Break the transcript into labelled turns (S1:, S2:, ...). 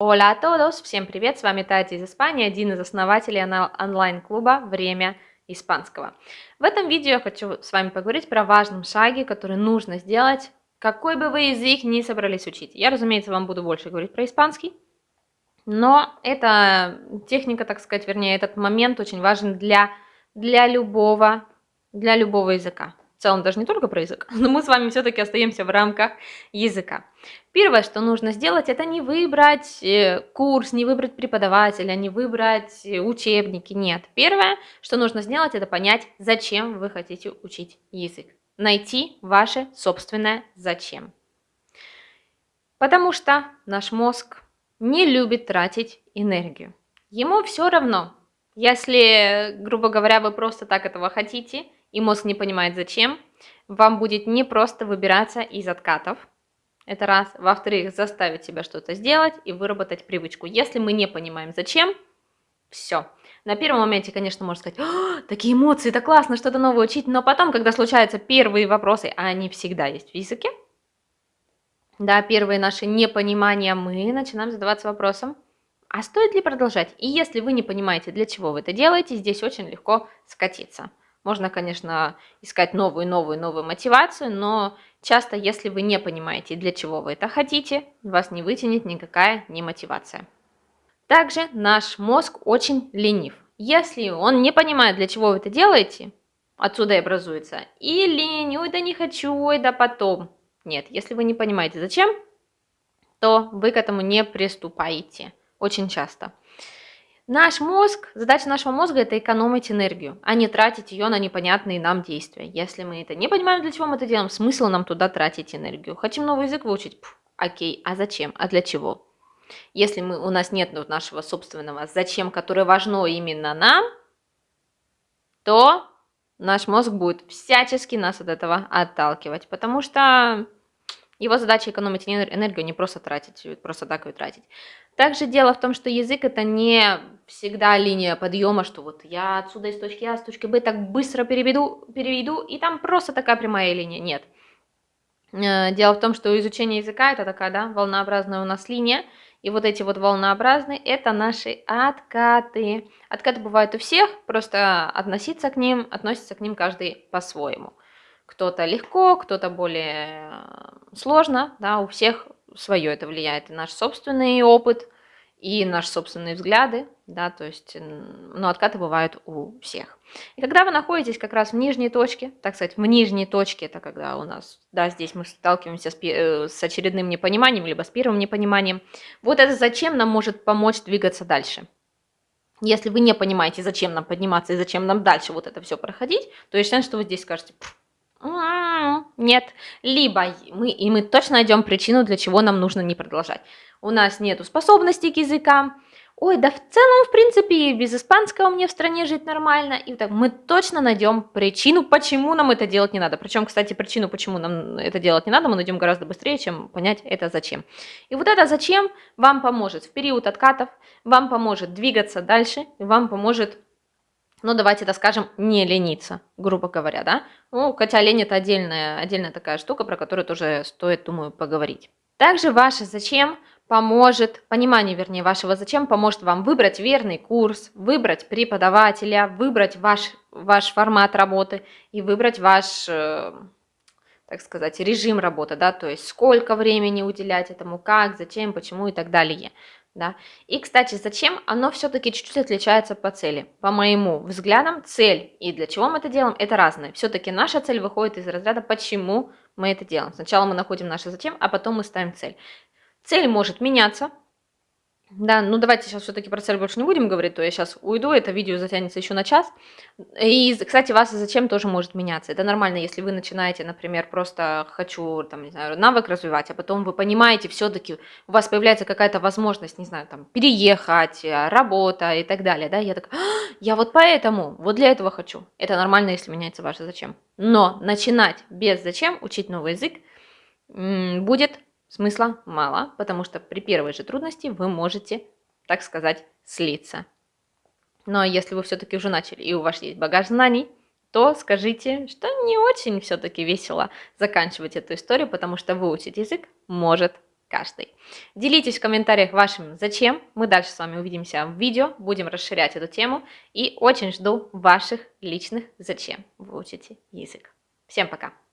S1: Hola a todos! Всем привет! С вами Тати из Испании, один из основателей онлайн-клуба «Время испанского». В этом видео я хочу с вами поговорить про важном шаге, который нужно сделать, какой бы вы язык ни собрались учить. Я, разумеется, вам буду больше говорить про испанский, но эта техника, так сказать, вернее, этот момент очень важен для, для, любого, для любого языка в целом даже не только про язык, но мы с вами все-таки остаемся в рамках языка. Первое, что нужно сделать, это не выбрать э, курс, не выбрать преподавателя, не выбрать э, учебники, нет. Первое, что нужно сделать, это понять, зачем вы хотите учить язык. Найти ваше собственное зачем. Потому что наш мозг не любит тратить энергию. Ему все равно, если, грубо говоря, вы просто так этого хотите – и мозг не понимает зачем, вам будет не просто выбираться из откатов, это раз. Во-вторых, заставить себя что-то сделать и выработать привычку. Если мы не понимаем зачем, все. На первом моменте, конечно, можно сказать, такие эмоции, это классно, что-то новое учить, но потом, когда случаются первые вопросы, а они всегда есть в языке, да, первые наши непонимания, мы начинаем задаваться вопросом, а стоит ли продолжать? И если вы не понимаете, для чего вы это делаете, здесь очень легко скатиться. Можно, конечно, искать новую, новую, новую мотивацию, но часто, если вы не понимаете, для чего вы это хотите, вас не вытянет никакая не мотивация. Также наш мозг очень ленив. Если он не понимает, для чего вы это делаете, отсюда и образуется и лень, ой, да не хочу, ой, да потом. Нет, если вы не понимаете, зачем, то вы к этому не приступаете очень часто. Наш мозг, задача нашего мозга – это экономить энергию, а не тратить ее на непонятные нам действия. Если мы это не понимаем, для чего мы это делаем, смысл нам туда тратить энергию. Хотим новый язык выучить? Пф, окей, а зачем? А для чего? Если мы, у нас нет нашего собственного «зачем», которое важно именно нам, то наш мозг будет всячески нас от этого отталкивать, потому что его задача экономить энергию, не просто тратить, просто так ее тратить. Также дело в том, что язык это не всегда линия подъема, что вот я отсюда из точки А с точки Б так быстро переведу, переведу, и там просто такая прямая линия. Нет. Э, дело в том, что изучение языка это такая, да, волнообразная у нас линия, и вот эти вот волнообразные это наши откаты. Откаты бывают у всех, просто относиться к ним, относится к ним каждый по-своему. Кто-то легко, кто-то более э, сложно, да, у всех свое это влияет, и наш собственный опыт, и наши собственные взгляды, да, то есть, ну, откаты бывают у всех. И когда вы находитесь как раз в нижней точке, так сказать, в нижней точке, это когда у нас, да, здесь мы сталкиваемся с, э, с очередным непониманием, либо с первым непониманием, вот это зачем нам может помочь двигаться дальше. Если вы не понимаете, зачем нам подниматься и зачем нам дальше вот это все проходить, то я что вы здесь скажете, нет. Либо мы, и мы точно найдем причину, для чего нам нужно не продолжать. У нас нет способностей к языкам. Ой, да в целом, в принципе, без испанского мне в стране жить нормально. И так мы точно найдем причину, почему нам это делать не надо. Причем, кстати, причину, почему нам это делать не надо, мы найдем гораздо быстрее, чем понять это зачем. И вот это зачем вам поможет в период откатов, вам поможет двигаться дальше, вам поможет ну, давайте это скажем, не лениться, грубо говоря, да? Ну, хотя лень это отдельная, отдельная такая штука, про которую тоже стоит, думаю, поговорить. Также ваше «зачем» поможет, понимание, вернее, вашего «зачем» поможет вам выбрать верный курс, выбрать преподавателя, выбрать ваш, ваш формат работы и выбрать ваш, э, так сказать, режим работы, да, то есть сколько времени уделять этому, как, зачем, почему и так далее. Да? И, кстати, зачем? Оно все-таки чуть-чуть отличается по цели. По моему взглядам, цель и для чего мы это делаем, это разное. Все-таки наша цель выходит из разряда, почему мы это делаем. Сначала мы находим наше зачем, а потом мы ставим цель. Цель может меняться, да, ну давайте сейчас все-таки про цель больше не будем говорить, то я сейчас уйду, это видео затянется еще на час. И, кстати, вас зачем тоже может меняться. Это нормально, если вы начинаете, например, просто хочу, там, не знаю, навык развивать, а потом вы понимаете, все-таки у вас появляется какая-то возможность, не знаю, там, переехать, э, работа и так далее, да, я так, а, я вот поэтому, вот для этого хочу. Это нормально, если меняется ваше зачем. Но начинать без зачем учить новый язык будет Смысла мало, потому что при первой же трудности вы можете, так сказать, слиться. Но если вы все-таки уже начали и у вас есть багаж знаний, то скажите, что не очень все-таки весело заканчивать эту историю, потому что выучить язык может каждый. Делитесь в комментариях вашим «Зачем?». Мы дальше с вами увидимся в видео, будем расширять эту тему. И очень жду ваших личных «Зачем?». Вы учите язык. Всем пока!